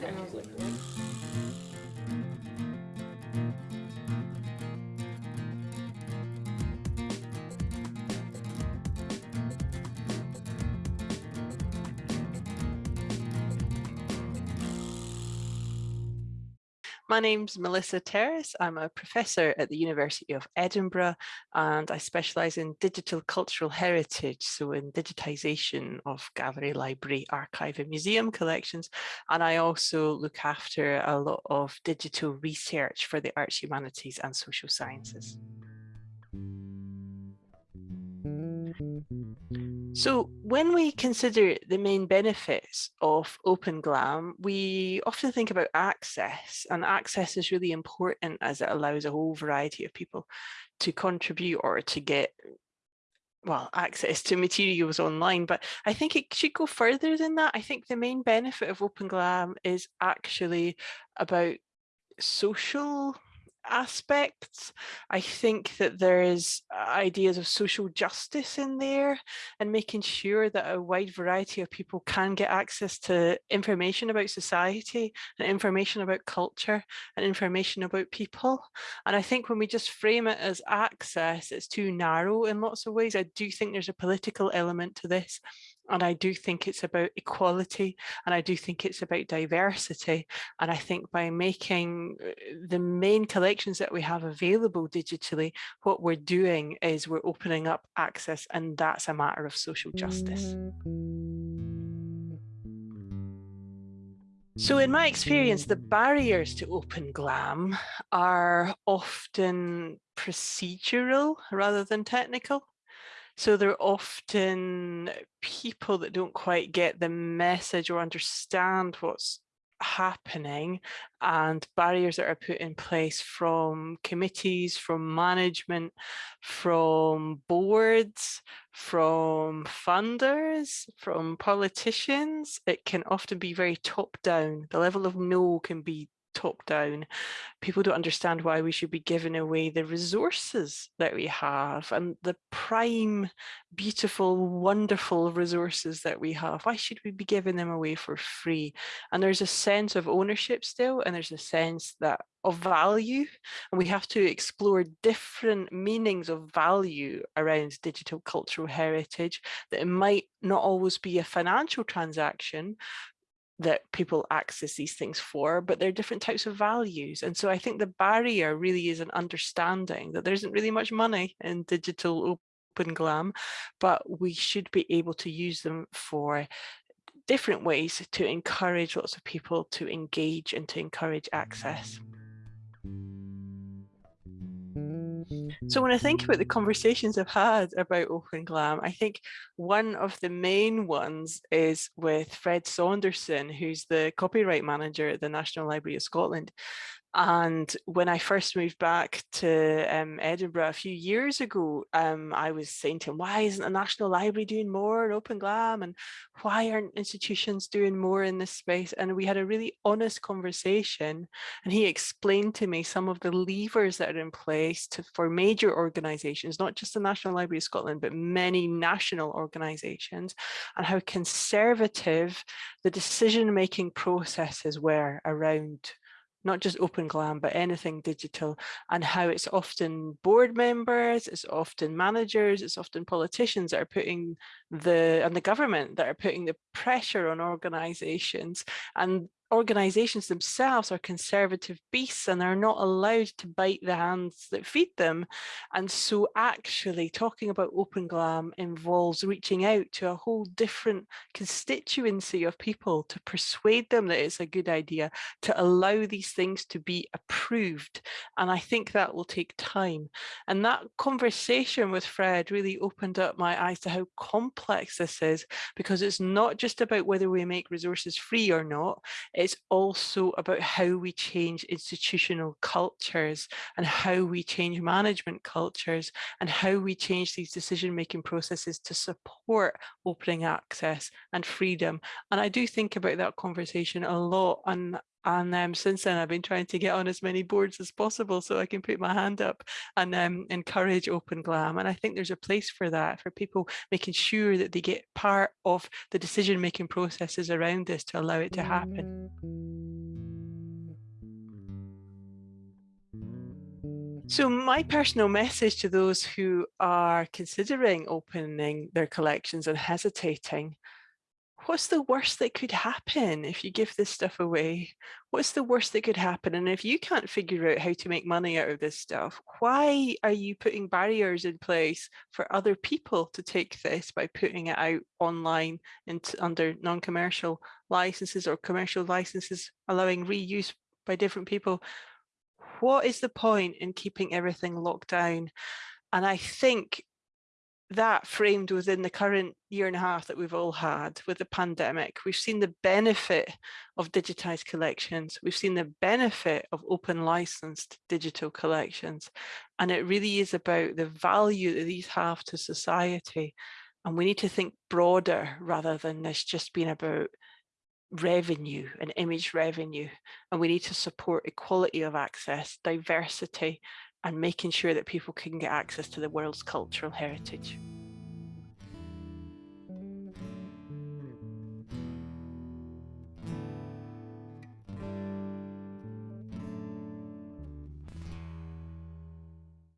Thank you. My name's Melissa Terras. I'm a professor at the University of Edinburgh and I specialise in digital cultural heritage, so in digitisation of gallery, library, archive and museum collections. And I also look after a lot of digital research for the arts, humanities and social sciences. So when we consider the main benefits of Open GLAM, we often think about access and access is really important as it allows a whole variety of people to contribute or to get well, access to materials online, but I think it should go further than that. I think the main benefit of Open GLAM is actually about social aspects. I think that there is uh, ideas of social justice in there and making sure that a wide variety of people can get access to information about society and information about culture and information about people. And I think when we just frame it as access, it's too narrow in lots of ways. I do think there's a political element to this and I do think it's about equality and I do think it's about diversity. And I think by making uh, the main collections that we have available digitally, what we're doing is we're opening up access and that's a matter of social justice. So in my experience, the barriers to open GLAM are often procedural rather than technical. So they're often people that don't quite get the message or understand what's happening and barriers that are put in place from committees, from management, from boards, from funders, from politicians. It can often be very top down. The level of no can be top down. People don't understand why we should be giving away the resources that we have and the prime, beautiful, wonderful resources that we have. Why should we be giving them away for free? And there's a sense of ownership still, and there's a sense that of value and we have to explore different meanings of value around digital cultural heritage that it might not always be a financial transaction that people access these things for, but they're different types of values. And so I think the barrier really is an understanding that there isn't really much money in digital open glam, but we should be able to use them for different ways to encourage lots of people to engage and to encourage access. So when I think about the conversations I've had about Open Glam, I think one of the main ones is with Fred Saunderson, who's the copyright manager at the National Library of Scotland. And when I first moved back to um, Edinburgh a few years ago, um, I was saying to him, why isn't the National Library doing more in Open Glam? And why aren't institutions doing more in this space? And we had a really honest conversation. And he explained to me some of the levers that are in place to, for major organizations, not just the National Library of Scotland, but many national organizations, and how conservative the decision-making processes were around not just open glam but anything digital and how it's often board members it's often managers it's often politicians that are putting the and the government that are putting the pressure on organizations and organizations themselves are conservative beasts and are not allowed to bite the hands that feed them. And so actually talking about Open Glam involves reaching out to a whole different constituency of people to persuade them that it's a good idea to allow these things to be approved. And I think that will take time. And that conversation with Fred really opened up my eyes to how complex this is, because it's not just about whether we make resources free or not, it's also about how we change institutional cultures and how we change management cultures and how we change these decision-making processes to support opening access and freedom. And I do think about that conversation a lot and and um, since then, I've been trying to get on as many boards as possible so I can put my hand up and um, encourage open glam. And I think there's a place for that, for people making sure that they get part of the decision-making processes around this to allow it to happen. So my personal message to those who are considering opening their collections and hesitating what's the worst that could happen if you give this stuff away? What's the worst that could happen? And if you can't figure out how to make money out of this stuff, why are you putting barriers in place for other people to take this by putting it out online and under non-commercial licenses or commercial licenses allowing reuse by different people? what is the point in keeping everything locked down? And I think that framed within the current year and a half that we've all had with the pandemic, we've seen the benefit of digitized collections. We've seen the benefit of open licensed digital collections. And it really is about the value that these have to society. And we need to think broader rather than this just being about revenue and image revenue and we need to support equality of access diversity and making sure that people can get access to the world's cultural heritage